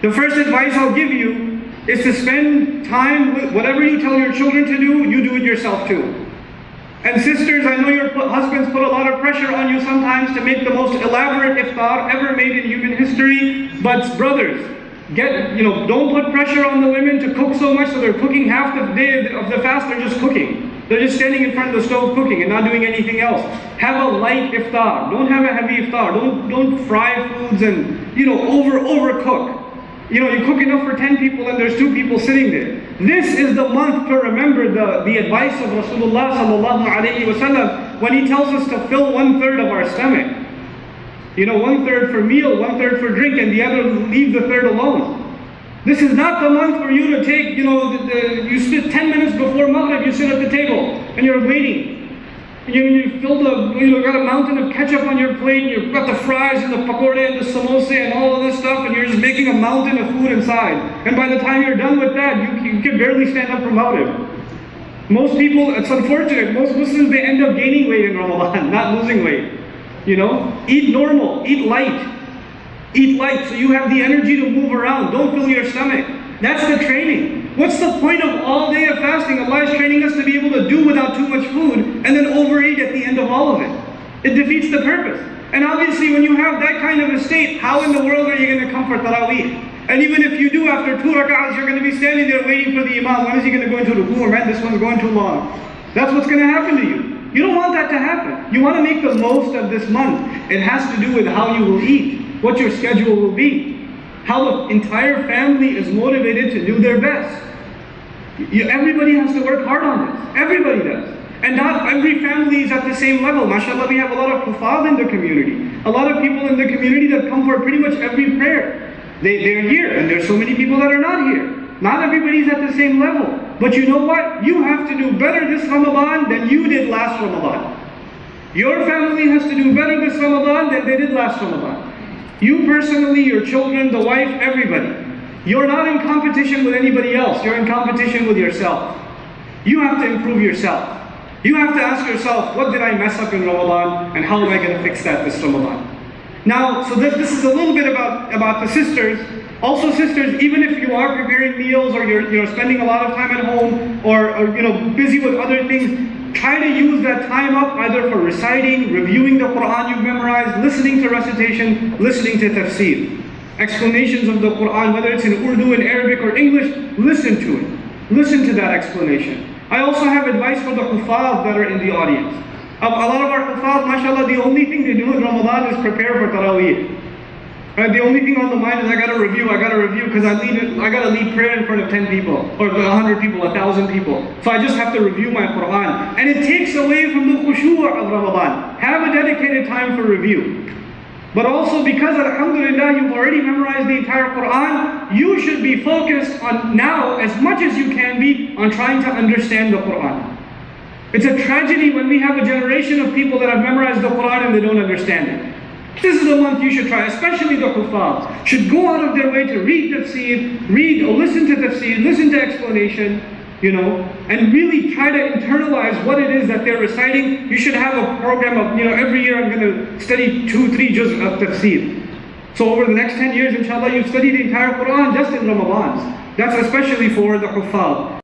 The first advice I'll give you is to spend time with whatever you tell your children to do, you do it yourself too. And sisters, I know your husbands put a lot of pressure on you sometimes to make the most elaborate iftar ever made in human history. But brothers, get you know, don't put pressure on the women to cook so much so they're cooking half the day of the fast, they're just cooking. They're just standing in front of the stove cooking and not doing anything else. Have a light iftar. Don't have a heavy iftar. Don't don't fry foods and you know over overcook. You know, you cook enough for 10 people and there's two people sitting there. This is the month to remember the, the advice of Rasulullah sallallahu alayhi wasallam when he tells us to fill one third of our stomach. You know, one third for meal, one third for drink, and the other leave the third alone. This is not the month for you to take, you know, the, the, you sit 10 minutes before Maghrib, you sit at the table and you're waiting. You, you filled a, you got a mountain of ketchup on your plate, and you've got the fries and the pakorde and the samosa and all of this stuff, and you're just making a mountain of food inside. And by the time you're done with that, you, you can barely stand up from Maghrib. Most people, it's unfortunate, most Muslims, they end up gaining weight in Ramadan, not losing weight. You know, eat normal, eat light. Eat light so you have the energy to move around. Don't fill your stomach. That's the training. What's the point of all day of fasting? Allah is training us to be able to do without too much food and then overeat at the end of all of it. Defeats the purpose. And obviously when you have that kind of a state, how in the world are you going to come for Taraweeh? And even if you do, after two rak'ahs, you're going to be standing there waiting for the imam. When is he going to go into ruku? Man, this one's going too long. That's what's going to happen to you. You don't want that to happen. You want to make the most of this month. It has to do with how you will eat, what your schedule will be, how the entire family is motivated to do their best. You, everybody has to work hard on this. Everybody does. And not every family is at the same level. MashaAllah, we have a lot of hufaz in the community. A lot of people in the community that come for pretty much every prayer. They, they're here, and there's so many people that are not here. Not everybody's at the same level. But you know what? You have to do better this Ramadan than you did last Ramadan. Your family has to do better this Ramadan than they did last Ramadan. You personally, your children, the wife, everybody. You're not in competition with anybody else. You're in competition with yourself. You have to improve yourself. You have to ask yourself, what did I mess up in Ramadan and how am I going to fix that this Ramadan? Now, so this, this is a little bit about, about the sisters. Also sisters, even if you are preparing meals or you're you know, spending a lot of time at home or, or you know, busy with other things, try to use that time up either for reciting, reviewing the Quran you've memorized, listening to recitation, listening to tafsir. Explanations of the Quran, whether it's in Urdu, in Arabic or English, listen to it. Listen to that explanation. I also have advice for the hufaz that are in the audience. Um, a lot of our hufaz, mashallah, the only thing they do in Ramadan is prepare for Taraweeh. Right? The only thing on the mind is I gotta review, I gotta review, because I lead I gotta lead prayer in front of 10 people, or 100 people, 1,000 people. So I just have to review my Quran. And it takes away from the khushu' of Ramadan. Have a dedicated time for review. But also because Alhamdulillah you've already memorized the entire Quran, you should be focused on now as much as you can be on trying to understand the Quran. It's a tragedy when we have a generation of people that have memorized the Quran and they don't understand it. This is the month you should try, especially the Hufaz. Should go out of their way to read the tafsir, read or listen to the tafsir, listen to explanation, you know, and really try to internalize what it is that they're reciting. You should have a program of, you know, every year I'm going to study two, three juz of tafsir. So over the next 10 years, inshallah, you've studied the entire Quran just in Ramadan. That's especially for the Hufaz.